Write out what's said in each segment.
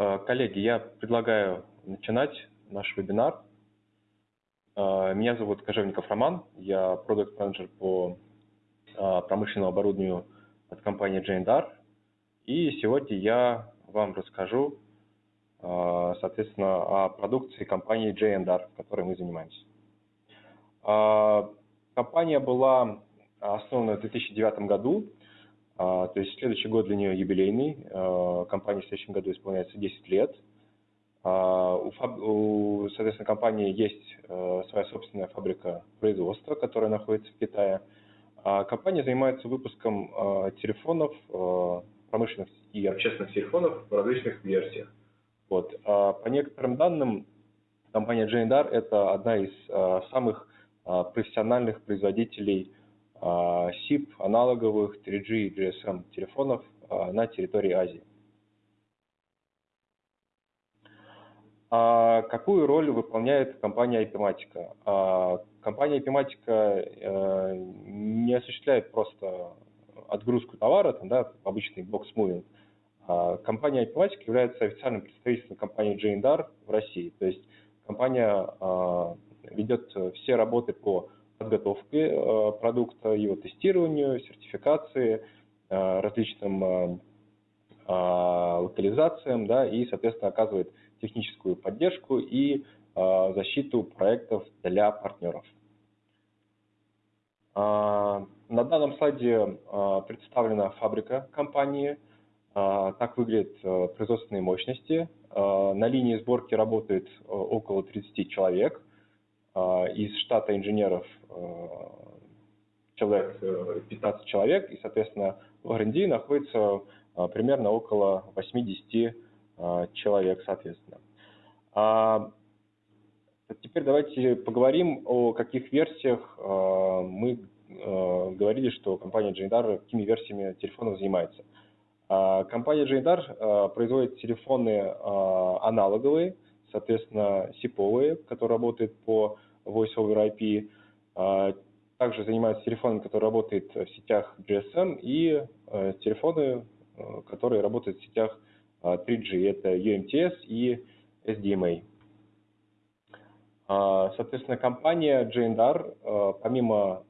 Э, коллеги, я предлагаю начинать наш вебинар. Э, меня зовут Кожевников Роман, я продукт-менеджер по э, промышленному оборудованию от компании Jane И сегодня я вам расскажу, соответственно, о продукции компании J&R, которой мы занимаемся. Компания была основана в 2009 году то есть следующий год для нее юбилейный. А, компании в следующем году исполняется 10 лет. А, у, соответственно, компании есть своя собственная фабрика производства, которая находится в Китае. Компания занимается выпуском телефонов, промышленных и общественных телефонов в различных версиях. Вот. По некоторым данным, компания J&R – это одна из самых профессиональных производителей SIP а, аналоговых 3G и GSM телефонов а, на территории Азии. А какую роль выполняет компания IP-Matica? Компания IP-Matica э, не осуществляет просто отгрузку товара, там, да, обычный box-moving. Компания IP-Matica является официальным представителем компании J&R в России. То есть компания ведет все работы по подготовки э, продукта, его тестированию, сертификации, э, различным э, локализациям, да, и, соответственно, оказывает техническую поддержку и защиту проектов для партнеров. На данном слайде представлена фабрика компании. Так выглядят производственные мощности. На линии сборки работает около 30 человек. Из штата инженеров Э, человек, 15 человек, и, соответственно, в R&D находится э, примерно около 80 э, человек, соответственно. А теперь давайте поговорим о каких версиях мы говорили, что компания Jindar какими версиями телефонов занимается. А компания Jindar производит телефоны аналоговые, соответственно, сиповые, которые работают по Voice over IP, а, также занимается телефоном, который работает в сетях GSM, и э, телефоны, э, которые работают в сетях 3G. А, Это UMTS и SDMA. А, соответственно, компания J&R, помимо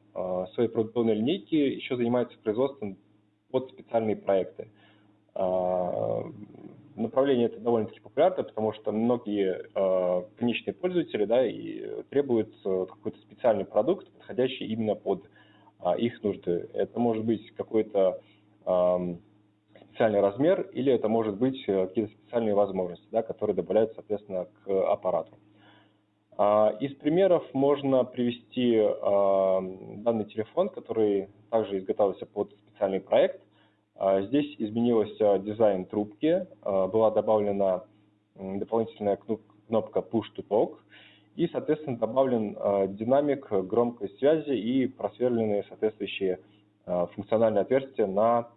своей продуктовой линейки, еще занимается производством под специальные проекты направление это довольно-таки популярно, потому что многие э, конечные пользователи да, и требуют э, какой-то специальный продукт, подходящий именно под э, их нужды. Это может быть какой-то э, специальный размер, или это может быть э, какие-то специальные возможности, да, которые добавляются, соответственно, к аппарату. Э, из примеров можно привести данный телефон, который также изготавливался под специальный проект. А, здесь изменился дизайн трубки, а, была добавлена дополнительная кнопка Push to Talk и, соответственно, добавлен а, динамик громкой связи и просверленные соответствующие функциональные отверстия на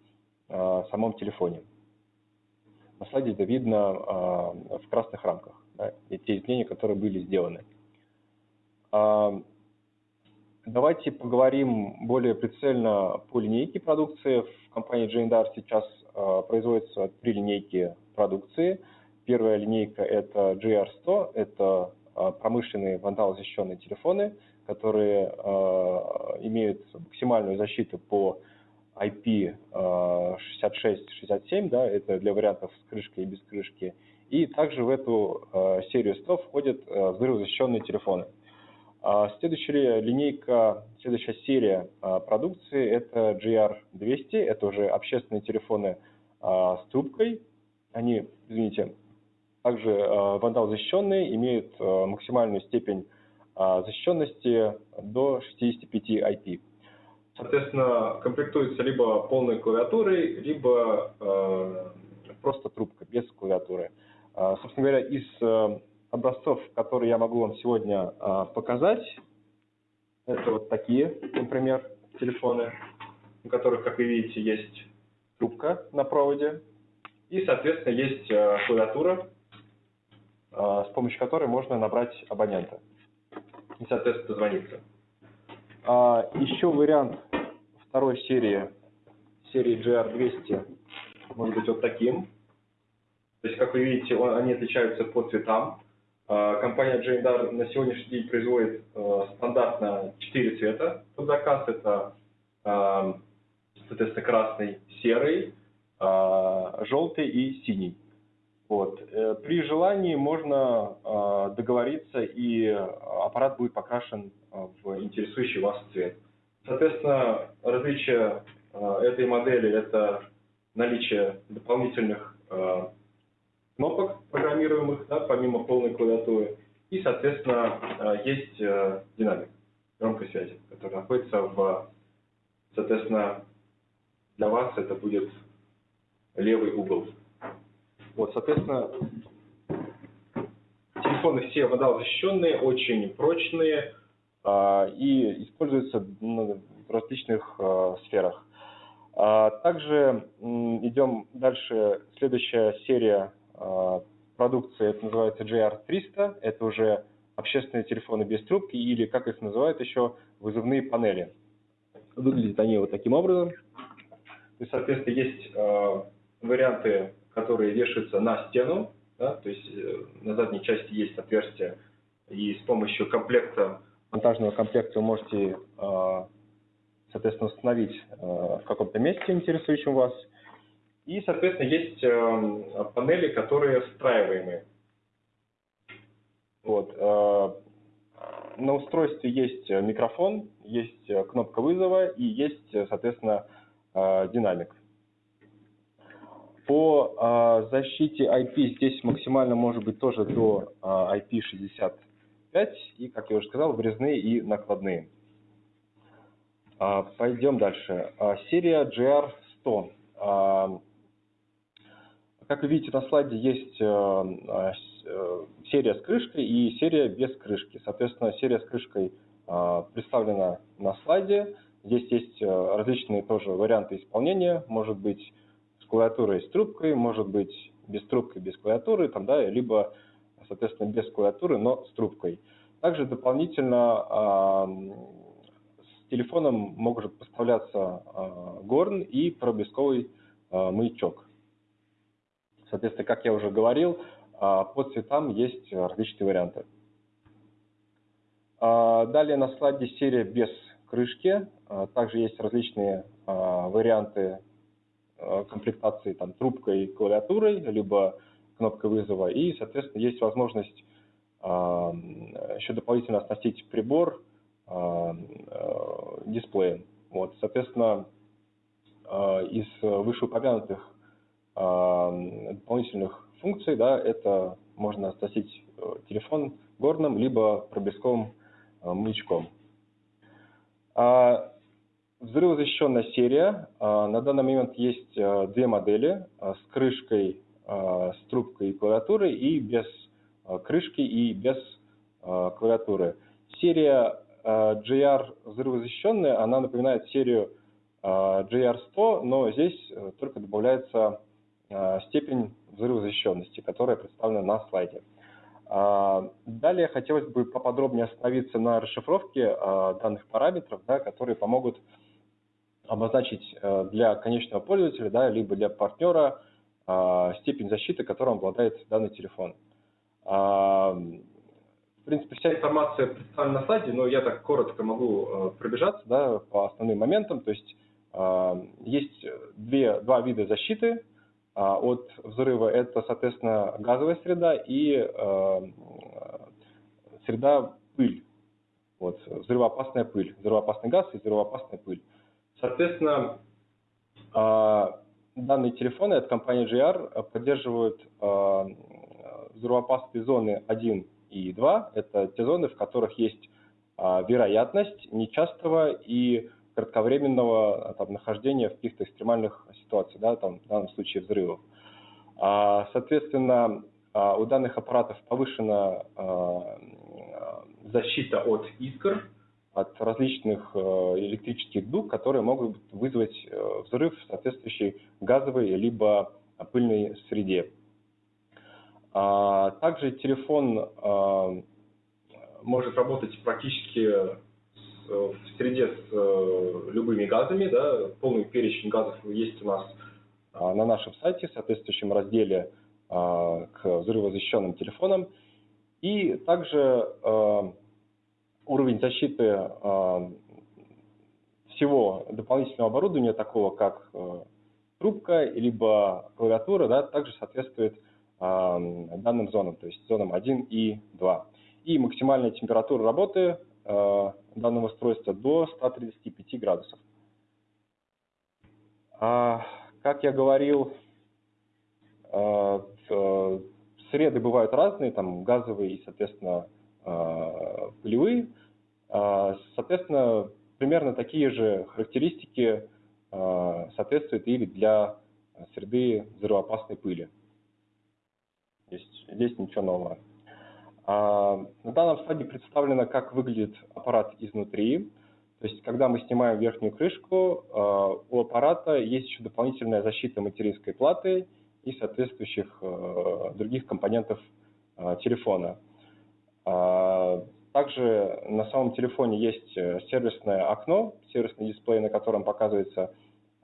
самом телефоне. На слайде это видно в красных рамках, да, те изменения, которые были сделаны. Давайте поговорим более прицельно по линейке продукции. В компании J&R сейчас э, производятся три линейки продукции. Первая линейка – это GR100, это э, промышленные вандалозащищенные телефоны, которые э, имеют максимальную защиту по IP66-67, да, это для вариантов с крышкой и без крышки. И также в эту серию 100 входят взрывозащищенные телефоны. А следующая линейка, следующая серия а, продукции – это GR200, это уже общественные телефоны а, с трубкой. Они, извините, также вандал защищенные, имеют максимальную степень защищенности до 65 IP. Соответственно, комплектуется либо полной клавиатурой, либо просто трубка без клавиатуры. Собственно говоря, из образцов, которые я могу вам сегодня а, показать. Это вот такие, например, телефоны, у которых, как вы видите, есть трубка на проводе. И, соответственно, есть а, клавиатура, а, с помощью которой можно набрать абонента. И, соответственно, дозвониться. Еще вариант второй серии, серии GR200, может быть вот таким. То есть, как вы видите, он, они отличаются по цветам. А, компания Jandar на сегодняшний день производит а, стандартно 4 цвета под заказ. Это, а, соответственно, красный, серый, желтый и синий. Вот. Э, при желании можно договориться, и аппарат будет покрашен в интересующий вас цвет. Соответственно, различие этой модели – это наличие дополнительных кнопок программируемых, да, помимо полной клавиатуры. И, соответственно, э, есть э, динамик громкой связи, который находится в, соответственно, для вас это будет левый угол. Вот, соответственно, телефоны все водозащищенные, очень прочные а, и используются в различных сферах. А, также идем дальше. Следующая серия продукции, это называется JR300, это уже общественные телефоны без трубки или, как их называют еще, вызывные панели. Выглядят они вот таким образом. Есть, соответственно, есть э, варианты, которые вешаются на стену, да, то есть э, на задней части есть отверстие, и с помощью комплекта, монтажного комплекта вы можете, э, соответственно, установить э, в каком-то месте интересующем вас, и, соответственно, есть эм, панели, которые встраиваемые. Вот. Э, на устройстве есть микрофон, есть кнопка вызова и есть, соответственно, э, динамик. По э, защите IP здесь максимально может быть тоже до IP65 и, как я уже сказал, врезные и накладные. Пойдем дальше. Серия GR100. Как вы видите на слайде есть э, э, серия с крышкой и серия без крышки. Соответственно, серия с крышкой э, представлена на слайде. Здесь есть различные тоже варианты исполнения. Может быть с клавиатурой с трубкой, может быть без трубки, без клавиатуры, там, да, либо, соответственно, без клавиатуры, но с трубкой. Также дополнительно с телефоном может поставляться горн и проблесковый маячок. Соответственно, как я уже говорил, а, по цветам есть различные варианты. А, далее на слайде серия без крышки. А, также есть различные варианты комплектации там, трубкой и клавиатурой, либо кнопкой вызова. И, соответственно, есть возможность еще дополнительно оснастить прибор дисплеем. Вот, соответственно, из вышеупомянутых дополнительных функций, да, это можно оснастить э, телефон горным, либо проблесковым э, маячком. А, взрывозащищенная серия. А, на данный момент есть э, две модели с крышкой, с трубкой и клавиатурой и без крышки и без клавиатуры. Серия JR взрывозащищенная, она напоминает серию JR100, но здесь только добавляется степень взрывозащищенности, которая представлена на слайде. А, далее хотелось бы поподробнее остановиться на расшифровке э, данных параметров, да, которые помогут обозначить э, для конечного пользователя, да, либо для партнера степень защиты, которым обладает данный телефон. А, в принципе, вся информация представлена на слайде, но я так коротко могу пробежаться да, по основным моментам. То есть есть две, два вида защиты от взрыва, это, соответственно, газовая среда и э, среда пыль. Вот, взрывоопасная пыль, взрывоопасный газ и взрывоопасная пыль. Соответственно, а, данные телефоны от компании GR поддерживают а, взрывоопасные зоны 1 и 2. Это те зоны, в которых есть вероятность нечастого и кратковременного а, там, нахождения в каких-то экстремальных ситуациях, да, там, в данном случае взрывов. А, соответственно, а, у данных аппаратов повышена защита от искр, от различных электрических дуг, которые могут вызвать взрыв в соответствующей газовой либо пыльной среде. Также телефон может работать практически Э, в среде с э, любыми газами, да, полный перечень газов есть у нас а, на нашем сайте, в соответствующем разделе к взрывозащищенным телефонам. И также уровень защиты всего дополнительного оборудования, такого как трубка, либо клавиатура, да, также соответствует данным зонам, то есть зонам 1 и 2. И максимальная температура работы данного устройства до 135 градусов. А, как я говорил, среды бывают разные, там газовые и, соответственно, пылевые. Соответственно, примерно такие же характеристики Э, соответствует или для среды взрывоопасной пыли. Здесь, здесь ничего нового. А, на данном слайде представлено, как выглядит аппарат изнутри. То есть, когда мы снимаем верхнюю крышку, э, у аппарата есть еще дополнительная защита материнской платы и соответствующих э, других компонентов телефона. А, также на самом телефоне есть сервисное окно, сервисный дисплей, на котором показывается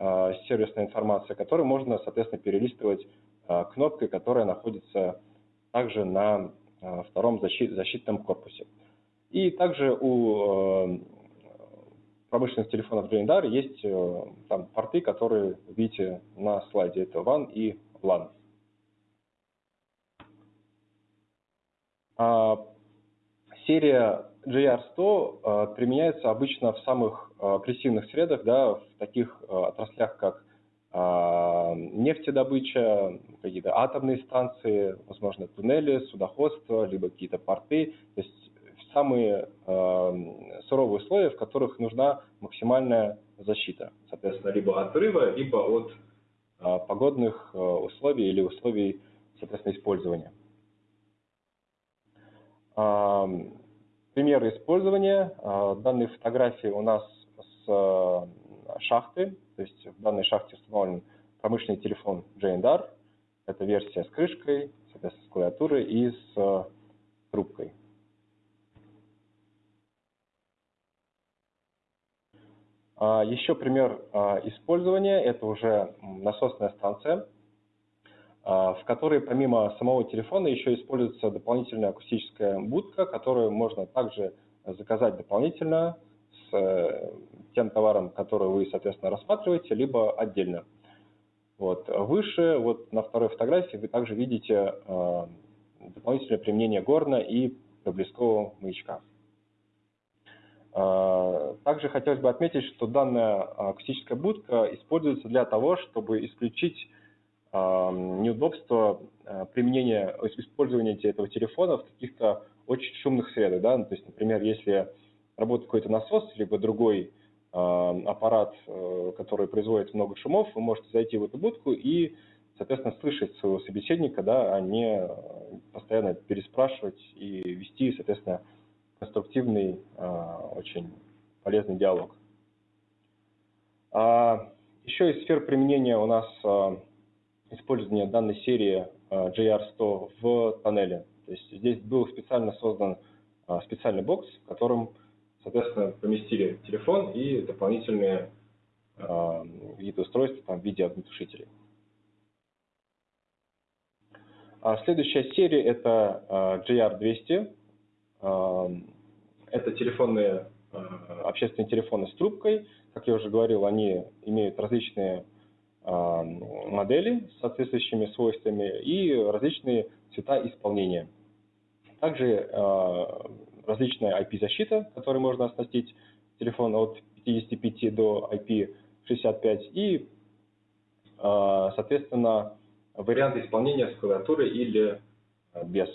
Э, сервисная информация, которую можно, соответственно, перелистывать э, кнопкой, которая находится также на э, втором защитном корпусе. И также у промышленных телефонов Джейндар есть там порты, которые видите на слайде. Это WAN и LAN. А серия JR100 применяется обычно в самых Э, агрессивных средах, да, в таких э, отраслях, как э, нефтедобыча, какие-то атомные станции, возможно, туннели, судоходство, либо какие-то порты, то есть самые суровые условия, в которых нужна максимальная защита, соответственно, либо от взрыва, либо от погодных условий или условий, соответственно, использования. Примеры использования. Данные фотографии у нас Э, шахты, то есть в данной шахте установлен промышленный телефон JNDR, это версия с крышкой, соответственно, с клавиатурой и с э, трубкой. А, еще пример а, использования – это уже насосная станция, а, в которой помимо самого телефона еще используется дополнительная акустическая будка, которую можно также заказать дополнительно с э, тем товаром, который вы, соответственно, рассматриваете, либо отдельно. Вот. Выше, вот на второй фотографии, вы также видите э, дополнительное применение горна и проблескового маячка. Э, также хотелось бы отметить, что данная акустическая будка используется для того, чтобы исключить э, неудобство э, применения, использования этого телефона в каких-то очень шумных средах. Да? То есть, например, если работает какой-то насос, либо другой аппарат, э, который производит много шумов, вы можете зайти в эту будку и, соответственно, слышать своего собеседника, да, а не постоянно переспрашивать и вести, соответственно, конструктивный, э, очень полезный диалог. А еще из сфер применения у нас использование данной серии JR100 в тоннеле. То есть здесь был специально создан специальный бокс, в котором Соответственно, поместили телефон и дополнительные э, виды устройств там, в виде огнетушителей. А следующая серия это э, GR200. Э, это телефонные, общественные телефоны с трубкой. Как я уже говорил, они имеют различные модели с соответствующими свойствами и различные цвета исполнения. Также различная IP-защита, которой можно оснастить телефон от 55 до IP65 и, а, соответственно, варианты исполнения с клавиатурой или а, без.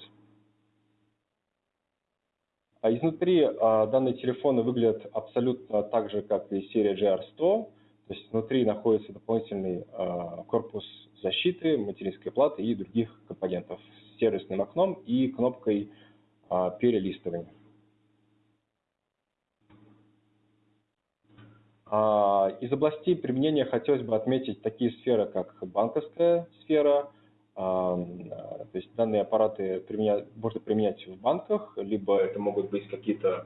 А изнутри данные телефоны выглядят абсолютно так же, как и серия GR100. То есть внутри находится дополнительный корпус защиты, материнской платы и других компонентов с сервисным окном и кнопкой перелистывания. А, из областей применения хотелось бы отметить такие сферы, как банковская сфера, а, то есть данные аппараты применять, можно применять в банках, либо это могут быть какие-то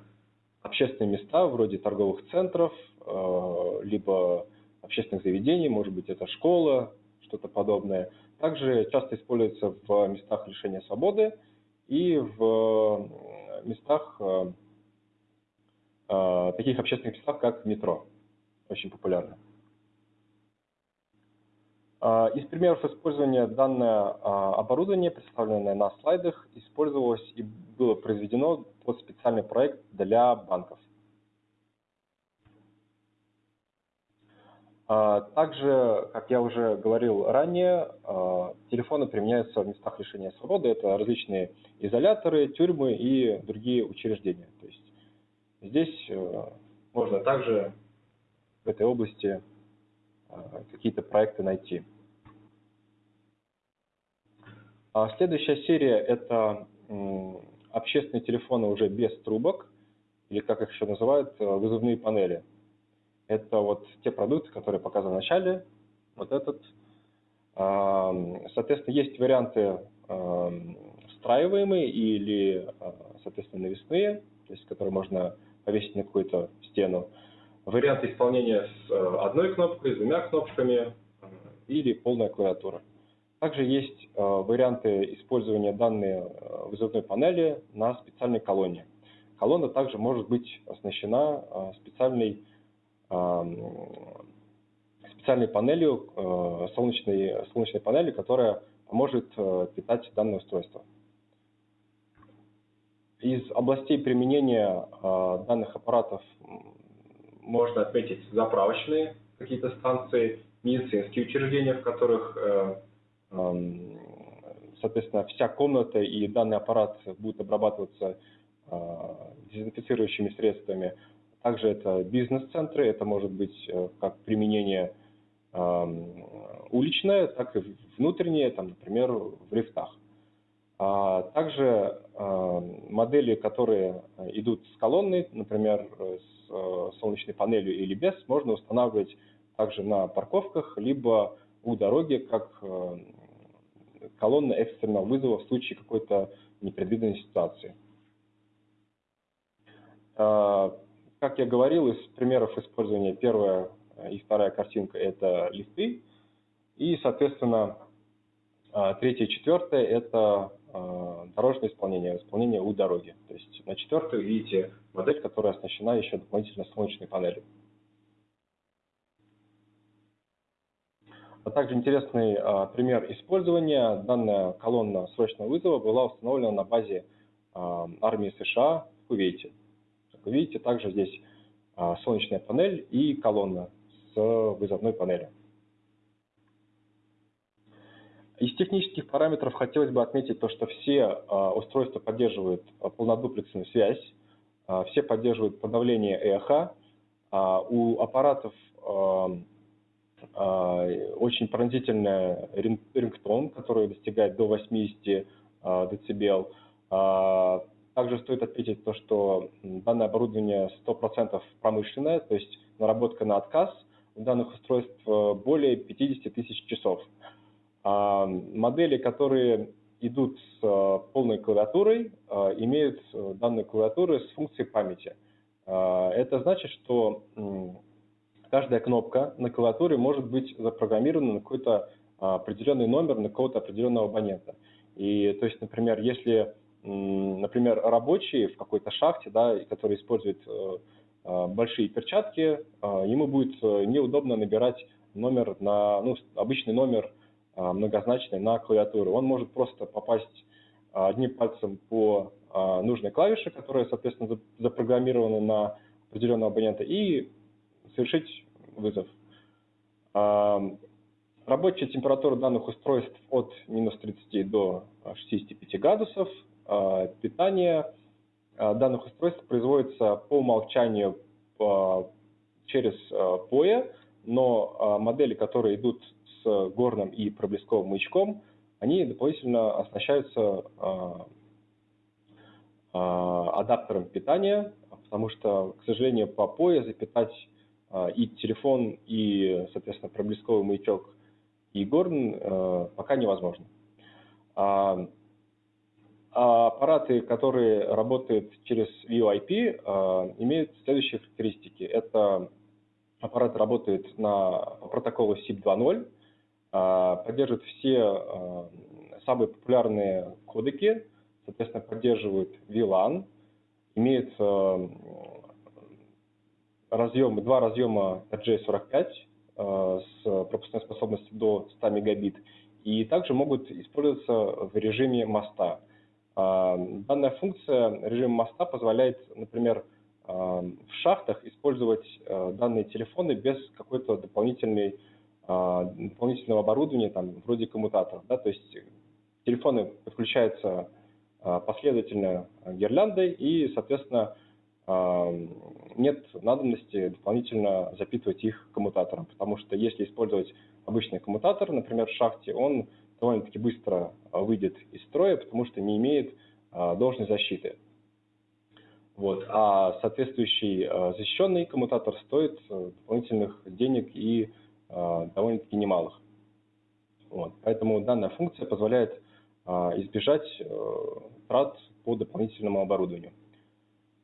общественные места, вроде торговых центров, а, либо общественных заведений, может быть, это школа, что-то подобное. Также часто используется в местах лишения свободы и в местах, таких общественных местах, как метро. Очень популярно. А, из примеров использования данное а, оборудование, представленное на слайдах, использовалось и было произведено под специальный проект для банков. Также, как я уже говорил ранее, телефоны применяются в местах лишения свободы. Это различные изоляторы, тюрьмы и другие учреждения. То есть здесь э, можно также в этой области Э, какие-то проекты найти. А следующая серия – это общественные телефоны уже без трубок, или как их еще называют, э, вызовные панели. Это вот те продукты, которые показаны в начале, вот этот. Соответственно, есть варианты встраиваемые или, э, соответственно, навесные, то есть которые можно повесить на какую-то стену варианты исполнения с одной кнопкой, с двумя кнопками или полная клавиатура. Также есть варианты использования данной вызовной панели на специальной колонне. Колонна также может быть оснащена специальной, специальной панелью, солнечной, солнечной панелью, которая поможет питать данное устройство. Из областей применения данных аппаратов можно отметить заправочные какие-то станции, медицинские учреждения, в которых, э, соответственно, вся комната и данный аппарат будут обрабатываться э, дезинфицирующими средствами. Также это бизнес-центры, это может быть э, как применение уличное, так и внутреннее, там, например, в лифтах. А также модели, которые идут с колонной, например, с Э, солнечной панелью или без, можно устанавливать также на парковках, либо у дороги, как э, колонна экстренного вызова в случае какой-то непредвиденной ситуации. Э, как я говорил, из примеров использования первая и вторая картинка – это лифты. И, соответственно, третья и четвертая – это Э, дорожное исполнение, исполнение у дороги. То есть на четвертую видите модель, которая оснащена еще дополнительно солнечной панелью. А также интересный а, пример использования. Данная колонна срочного вызова была установлена на базе а, армии США в Кувейте. Видите, также здесь а, солнечная панель и колонна с вызовной панелью. Из технических параметров хотелось бы отметить то, что все а, устройства поддерживают а, полнодуплексную связь, все поддерживают подавление эхо. У аппаратов очень пронзительный рингтон, который достигает до 80 дБ. Также стоит отметить то, что данное оборудование 100% промышленное, то есть наработка на отказ у данных устройств более 50 тысяч часов. А, модели, которые идут с а, полной клавиатурой, а, имеют э, данные клавиатуры с функцией памяти. Это значит, что каждая кнопка на клавиатуре может быть запрограммирована на какой-то определенный номер, на какого-то определенного абонента. И то есть, например, если, например, рабочий в какой-то шахте, да, который использует э, большие перчатки, ему будет э, неудобно набирать номер на, ну, обычный номер многозначный на клавиатуру. Он может просто попасть одним пальцем по нужной клавише, которая, соответственно, запрограммирована на определенного абонента, и совершить вызов. Рабочая температура данных устройств от минус 30 до 65 градусов. Питание данных устройств производится по умолчанию через POE, но модели, которые идут с горным и проблесковым маячком, они дополнительно оснащаются а, а, адаптером питания, потому что, к сожалению, по POE запитать а, и телефон, и, соответственно, проблесковый маячок, и горн пока невозможно. Аппараты, которые работают через VoIP, имеют следующие характеристики. Это аппарат работает на протоколу SIP 2.0, поддерживает все самые популярные кодеки, соответственно, поддерживает VLAN, имеет разъем, два разъема RJ45 с пропускной способностью до 100 мегабит, и также могут использоваться в режиме моста. Данная функция режима моста позволяет, например, в шахтах использовать данные телефоны без какой-то дополнительной дополнительного оборудования, там, вроде коммутаторов. Да? То есть телефоны подключаются последовательно гирляндой и, соответственно, нет надобности дополнительно запитывать их коммутатором, потому что если использовать обычный коммутатор, например, в шахте, он довольно-таки быстро выйдет из строя, потому что не имеет должной защиты. Вот. А соответствующий защищенный коммутатор стоит дополнительных денег и довольно-таки немалых. Вот. Поэтому данная функция позволяет избежать трат по дополнительному оборудованию.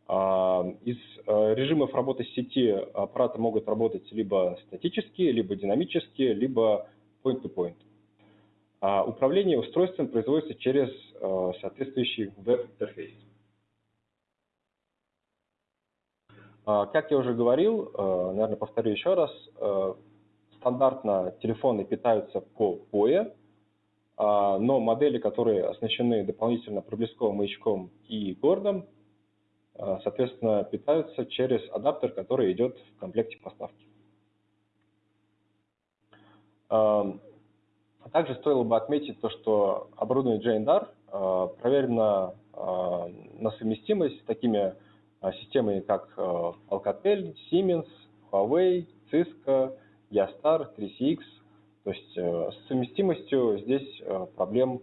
А, из э, режимов работы сети аппараты могут работать либо статически, либо динамически, либо point-to-point. А управление устройством производится через э, соответствующий веб-интерфейс. А, как я уже говорил, э, наверное, повторю еще раз, стандартно телефоны питаются по POE, а, но модели, которые оснащены дополнительно проблесковым маячком и гордом, Э, соответственно, питаются через адаптер, который идет в комплекте поставки. Эм, также стоило бы отметить то, что оборудование JNDAR э, проверено э, на совместимость с такими системами, как Alcatel, Siemens, Huawei, Cisco, Yastar, 3CX. То есть с совместимостью здесь проблем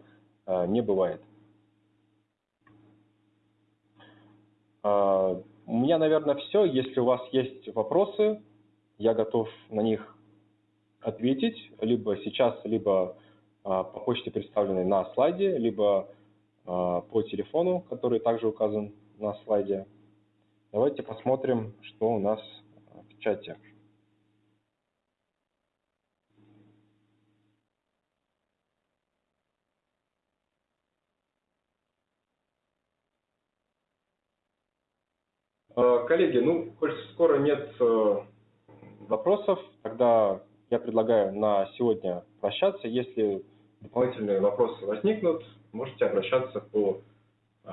не бывает. А, у меня, наверное, все. Если у вас есть вопросы, я готов на них ответить, либо сейчас, либо а, по почте, представленной на слайде, либо а, по телефону, который также указан на слайде. Давайте посмотрим, что у нас в чате. Э, коллеги, ну, коль скоро нет э, вопросов, тогда я предлагаю на сегодня прощаться. Если дополнительные вопросы возникнут, можете обращаться по э,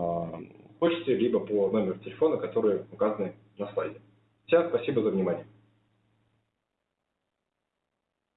почте, либо по номеру телефона, которые указаны на слайде. Всем спасибо за внимание.